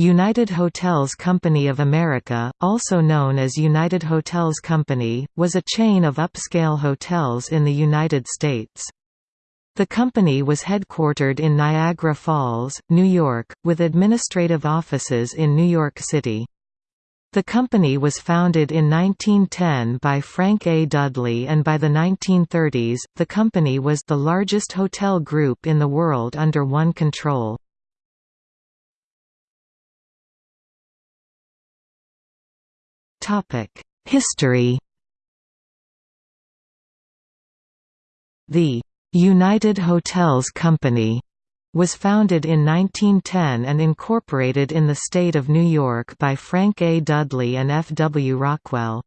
United Hotels Company of America, also known as United Hotels Company, was a chain of upscale hotels in the United States. The company was headquartered in Niagara Falls, New York, with administrative offices in New York City. The company was founded in 1910 by Frank A. Dudley and by the 1930s, the company was the largest hotel group in the world under one control. History The United Hotels Company was founded in 1910 and incorporated in the state of New York by Frank A. Dudley and F. W. Rockwell.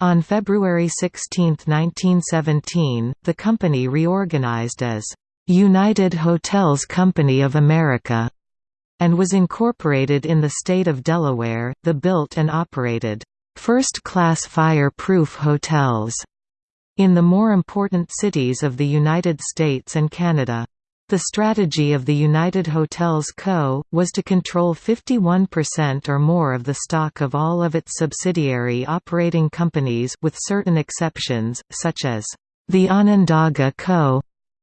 On February 16, 1917, the company reorganized as United Hotels Company of America and was incorporated in the state of Delaware. The built and operated first-class fire-proof hotels in the more important cities of the United States and Canada. The strategy of the United Hotels Co. was to control 51% or more of the stock of all of its subsidiary operating companies with certain exceptions, such as the Onondaga Co.,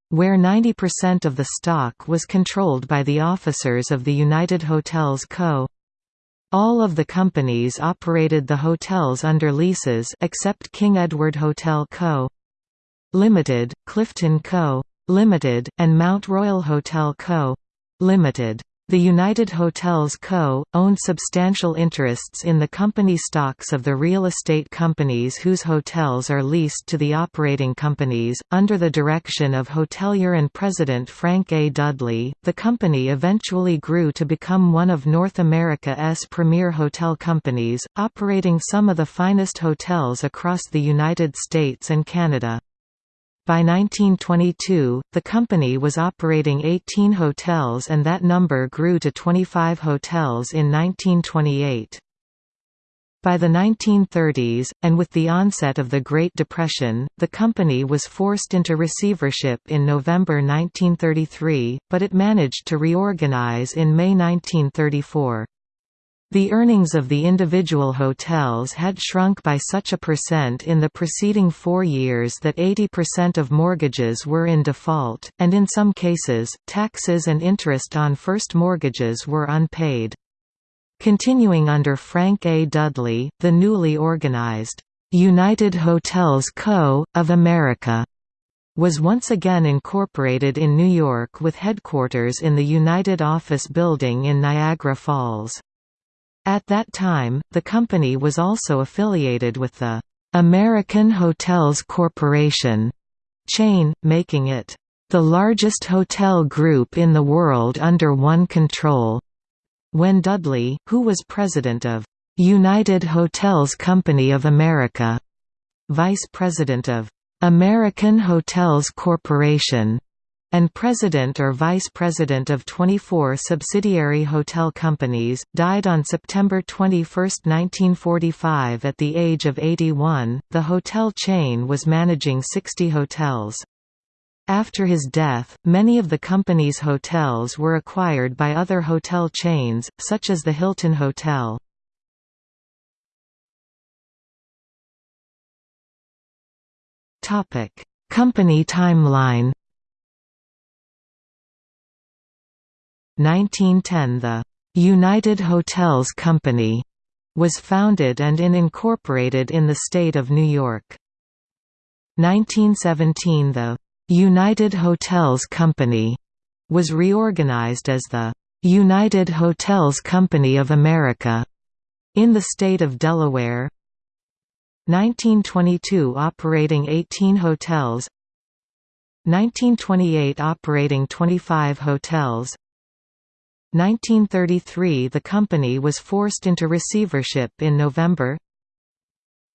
where 90% of the stock was controlled by the officers of the United Hotels Co. All of the companies operated the hotels under leases except King Edward Hotel Co. Limited, Clifton Co. Limited, and Mount Royal Hotel Co. Limited. The United Hotels Co. owned substantial interests in the company stocks of the real estate companies whose hotels are leased to the operating companies. Under the direction of hotelier and president Frank A. Dudley, the company eventually grew to become one of North America's premier hotel companies, operating some of the finest hotels across the United States and Canada. By 1922, the company was operating 18 hotels and that number grew to 25 hotels in 1928. By the 1930s, and with the onset of the Great Depression, the company was forced into receivership in November 1933, but it managed to reorganize in May 1934. The earnings of the individual hotels had shrunk by such a percent in the preceding four years that 80% of mortgages were in default, and in some cases, taxes and interest on first mortgages were unpaid. Continuing under Frank A. Dudley, the newly organized, "'United Hotels Co. of America' was once again incorporated in New York with headquarters in the United Office Building in Niagara Falls. At that time, the company was also affiliated with the American Hotels Corporation chain, making it the largest hotel group in the world under one control. When Dudley, who was president of United Hotels Company of America, vice president of American Hotels Corporation, and president or vice president of 24 subsidiary hotel companies, died on September 21, 1945 at the age of 81. The hotel chain was managing 60 hotels. After his death, many of the company's hotels were acquired by other hotel chains, such as the Hilton Hotel. Company timeline 1910 the United Hotels Company was founded and in incorporated in the state of New York. 1917 the United Hotels Company was reorganized as the United Hotels Company of America in the state of Delaware. 1922 operating 18 hotels 1928 operating 25 hotels 1933 The company was forced into receivership in November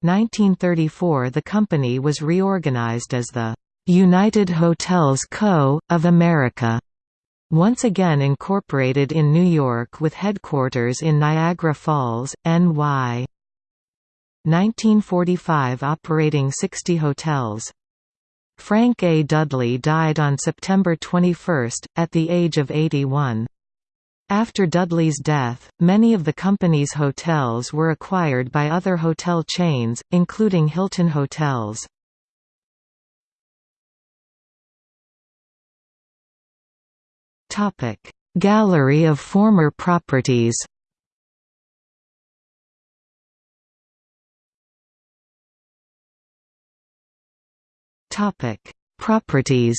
1934 The company was reorganized as the "'United Hotels Co. of America' once again incorporated in New York with headquarters in Niagara Falls, NY. 1945 operating 60 hotels. Frank A. Dudley died on September 21, at the age of 81. After Dudley's death, many of the company's hotels were acquired by other hotel chains, including Hilton Hotels. Gallery of former properties Properties.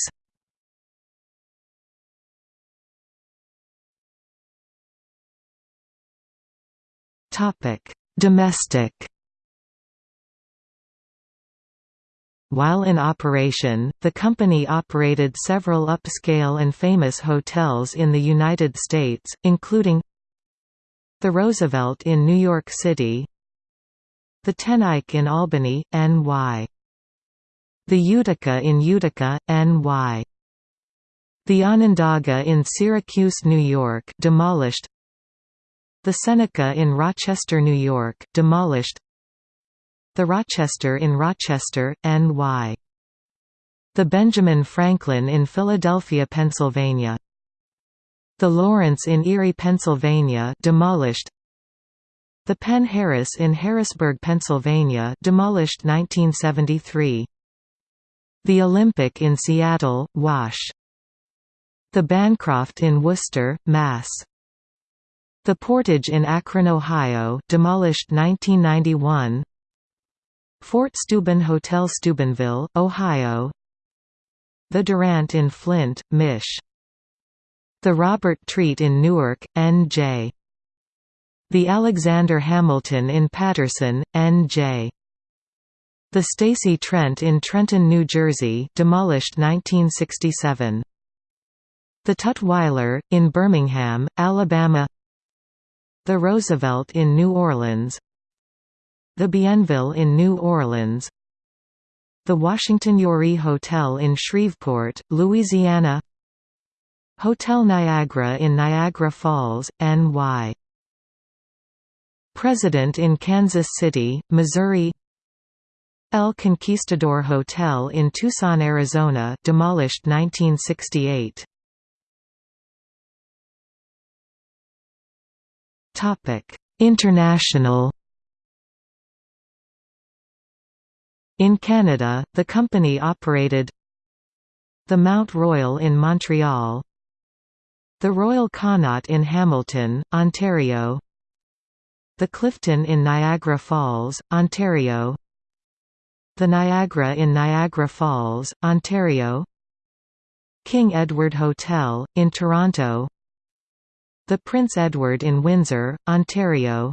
Domestic. While in operation, the company operated several upscale and famous hotels in the United States, including the Roosevelt in New York City the Ten Eyck in Albany, NY the Utica in Utica, NY. The Onondaga in Syracuse, New York demolished. The Seneca in Rochester, New York demolished. The Rochester in Rochester, NY. The Benjamin Franklin in Philadelphia, Pennsylvania. The Lawrence in Erie, Pennsylvania demolished. The Penn Harris in Harrisburg, Pennsylvania demolished 1973. The Olympic in Seattle, Wash. The Bancroft in Worcester, Mass. The Portage in Akron, Ohio demolished 1991 Fort Steuben Hotel Steubenville, Ohio The Durant in Flint, Mich. The Robert Treat in Newark, N.J. The Alexander Hamilton in Paterson, N.J. The Stacy Trent in Trenton, New Jersey demolished 1967. The Tutwiler, in Birmingham, Alabama The Roosevelt in New Orleans The Bienville in New Orleans The Washington Youree Hotel in Shreveport, Louisiana Hotel Niagara in Niagara Falls, NY President in Kansas City, Missouri El Conquistador Hotel in Tucson, Arizona demolished 1968. International. In Canada, the company operated the Mount Royal in Montreal the Royal Connaught in Hamilton, Ontario the Clifton in Niagara Falls, Ontario the Niagara in Niagara Falls, Ontario King Edward Hotel, in Toronto The Prince Edward in Windsor, Ontario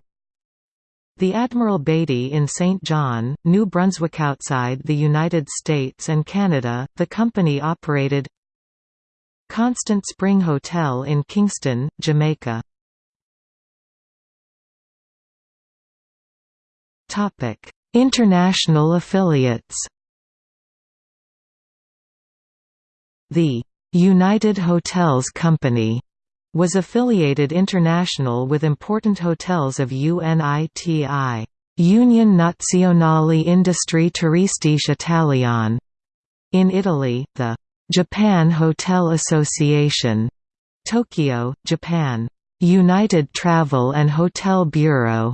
the Admiral Beatty in St. John, New Brunswick. Outside the United States and Canada, the company operated Constant Spring Hotel in Kingston, Jamaica. International affiliates The United Hotels Company was affiliated international with important hotels of UNITI Union Nazionale Industrie Turistica Italiane in Italy, the Japan Hotel Association, Tokyo, Japan, United Travel and Hotel Bureau,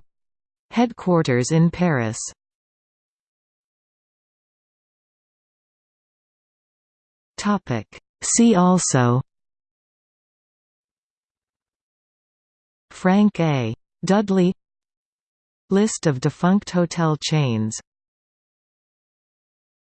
headquarters in Paris. Topic. See also Frank A. Dudley List of defunct hotel chains